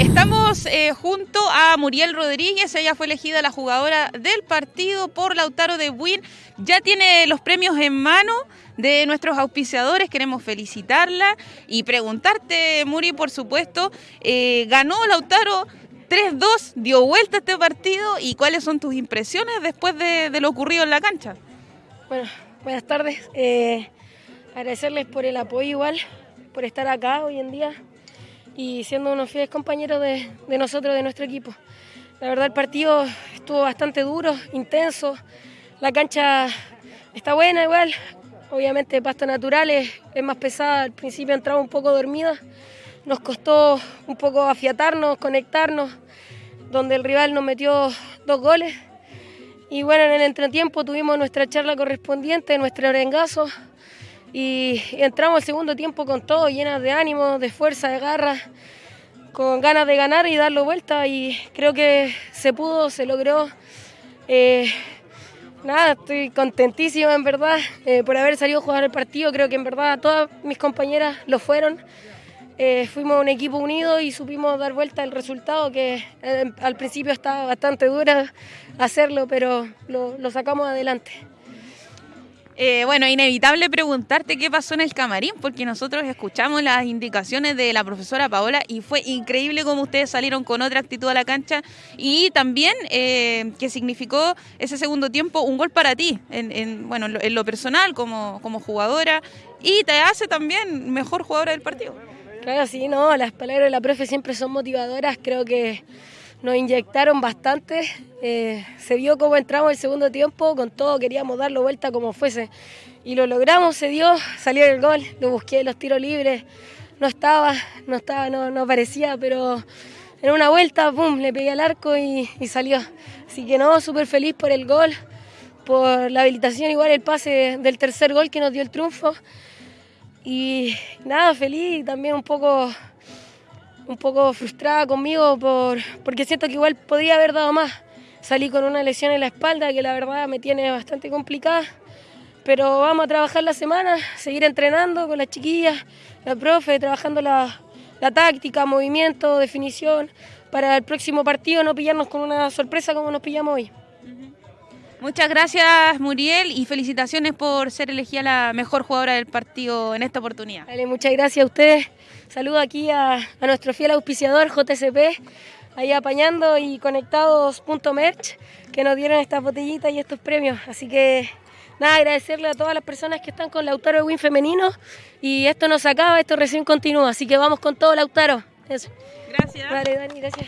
Estamos eh, junto a Muriel Rodríguez, ella fue elegida la jugadora del partido por Lautaro de Buin. Ya tiene los premios en mano de nuestros auspiciadores, queremos felicitarla y preguntarte, Muri, por supuesto, eh, ganó Lautaro 3-2, dio vuelta este partido y cuáles son tus impresiones después de, lo ocurrido en la cancha. Bueno, buenas tardes. Eh, agradecerles por el apoyo igual, por estar acá hoy en día y siendo unos fieles compañeros de, nosotros, de nuestro equipo. La verdad el partido estuvo bastante duro, intenso, la cancha está buena igual, obviamente pasto natural es, más pesada, al principio entraba un poco dormida, nos costó un poco afiatarnos, conectarnos, donde el rival nos metió dos goles. Y bueno, en el entretiempo tuvimos nuestra charla correspondiente, nuestro arengazo, y entramos al segundo tiempo con todo, llenas de ánimo, de fuerza, de garra, con ganas de ganar y darlo vuelta y creo que se pudo, se logró. Eh, nada, estoy contentísima en verdad eh, por haber salido a jugar el partido, creo que en verdad todas mis compañeras lo fueron. Eh, fuimos un equipo unido y supimos dar vuelta el resultado que al principio estaba bastante dura hacerlo, pero lo sacamos adelante. Eh, bueno, inevitable preguntarte qué pasó en el camarín, porque nosotros escuchamos las indicaciones de la profesora Paola y fue increíble cómo ustedes salieron con otra actitud a la cancha y también eh, que significó ese segundo tiempo un gol para ti, en, bueno, en lo, personal como, como jugadora y te hace también mejor jugadora del partido. Claro, sí, no, las palabras de la profe siempre son motivadoras, creo que nos inyectaron bastante. Eh, se vio cómo entramos el segundo tiempo, con todo queríamos darlo vuelta como fuese. Y lo logramos, se dio, salió el gol, lo busqué, los tiros libres, no estaba, no estaba, no, no aparecía, pero en una vuelta, pum, le pegué al arco y, y salió. Así que no, súper feliz por el gol, por la habilitación, igual el pase del tercer gol que nos dio el triunfo. Y nada, feliz también un poco un poco frustrada conmigo por, porque siento que igual podría haber dado más. Salí con una lesión en la espalda que la verdad me tiene bastante complicada, pero vamos a trabajar la semana, seguir entrenando con las chiquillas, la profe, trabajando la, la táctica, movimiento, definición, para el próximo partido no pillarnos con una sorpresa como nos pillamos hoy. Muchas gracias Muriel y felicitaciones por ser elegida la mejor jugadora del partido en esta oportunidad. muchas gracias a ustedes. Saludo aquí a, nuestro fiel auspiciador JCP, ahí apañando y conectados punto merch, que nos dieron estas botellitas y estos premios. Así que nada, agradecerle a todas las personas que están con Lautaro de Win femenino y esto no se acaba, esto recién continúa, así que vamos con todo Lautaro. Gracias. Vale, Dani, gracias.